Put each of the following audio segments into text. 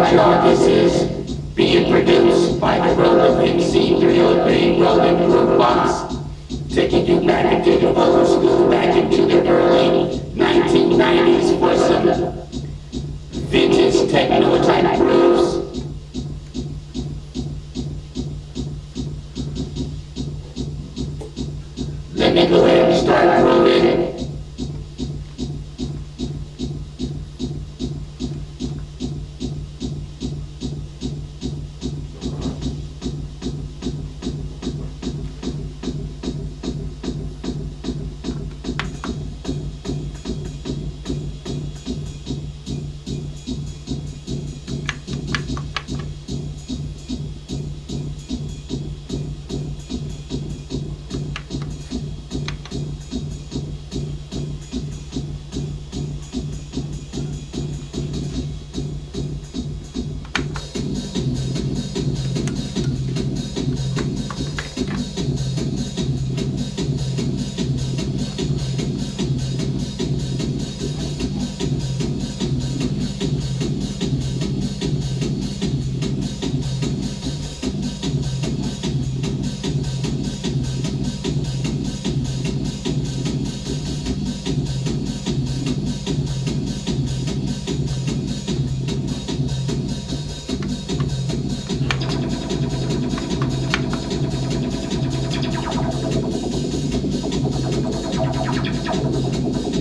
right, y'all, this is being produced by the Roland MC303 Roland Groove Box, taking you back into the old school, back into the early 1990s for some vintage techno type grooves. Let me go ahead and start grooving. もう。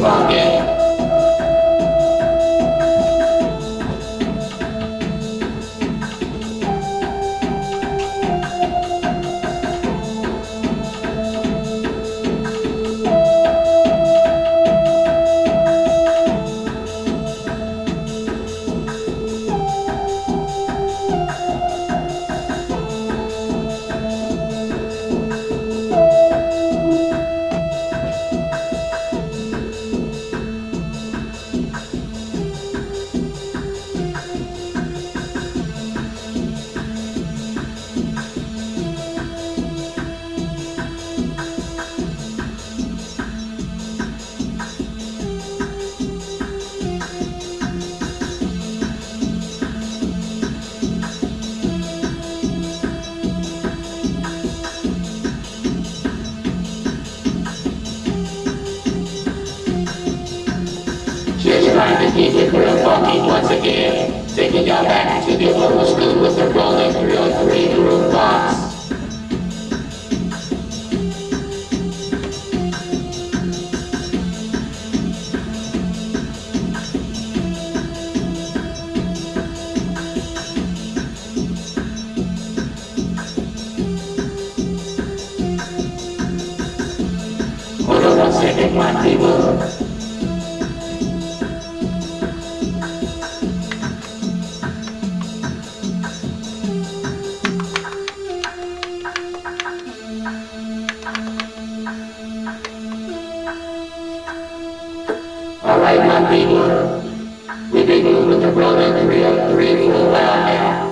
Waage. Keep it real funky once again. Taking y'all back to the old school with the Roland 303 groove box. My people. We've been moving the Roland 303 uh, for uh, a while now.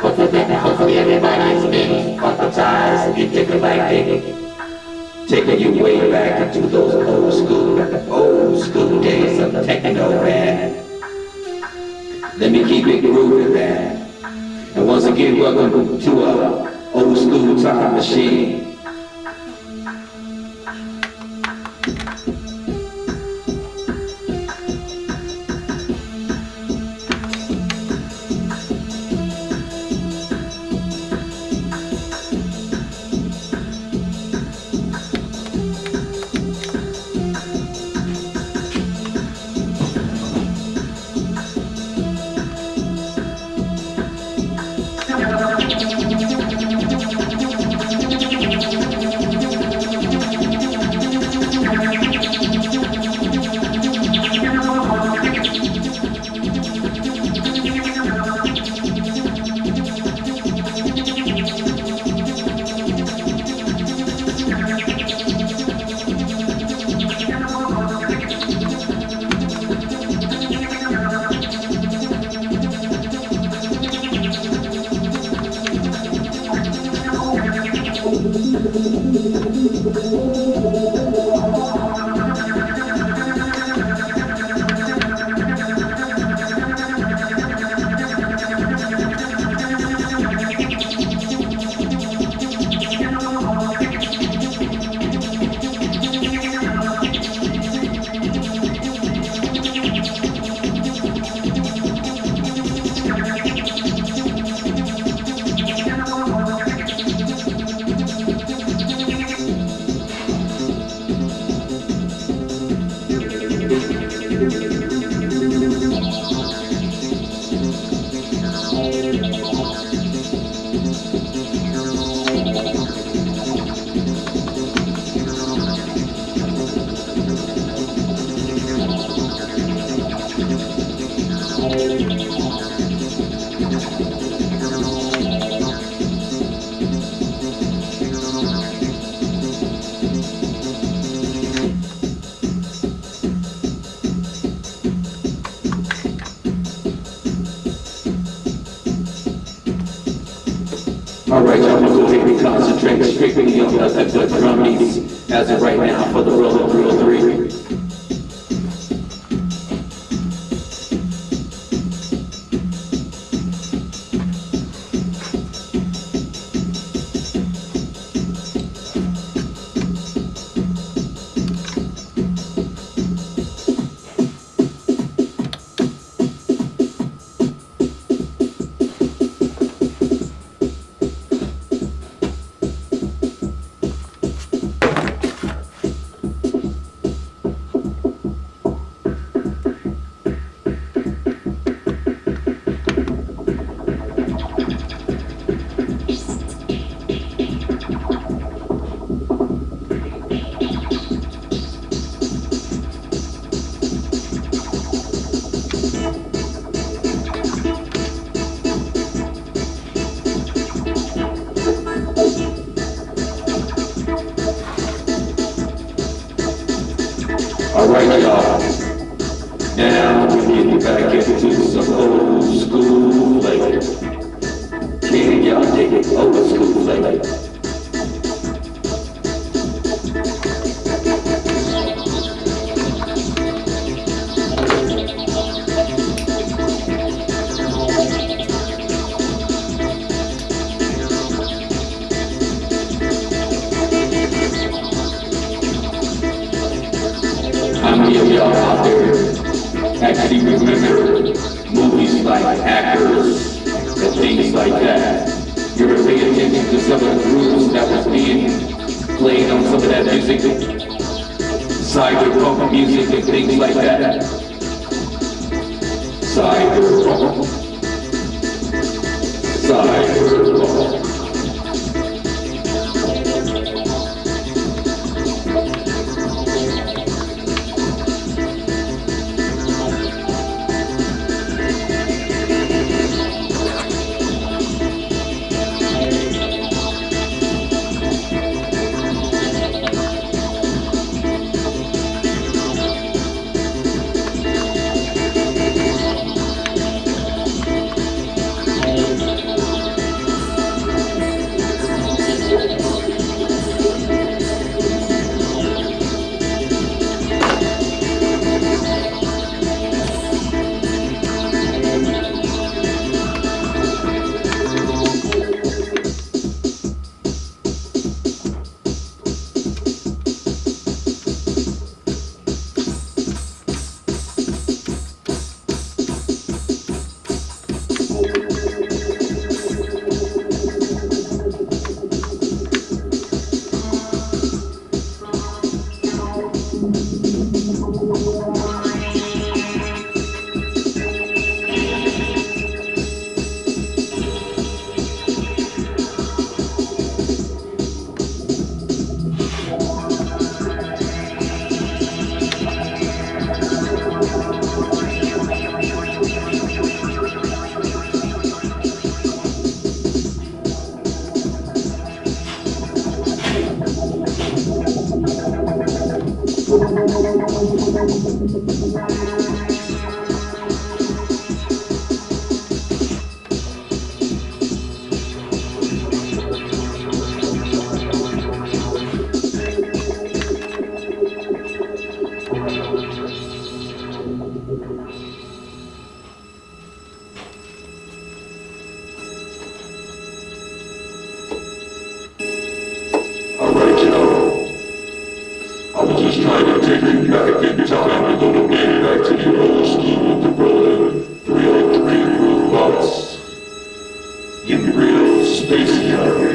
Hopefully, hopefully everybody's been acclimatized and thinking like digging. Taking you way back into those old school, old school days of techno, man. Let me keep it grooving, man. And once again, welcome to a old school time machine. Alright, we're going to be strictly on the, the drum beats as of right now for the Roland Alright, y'all. Now we get back into some old school flavor. Can y'all dig it? Old school flavor. Music, cyberpunk music and things like that. Cyberpunk. Cyberpunk. Alright,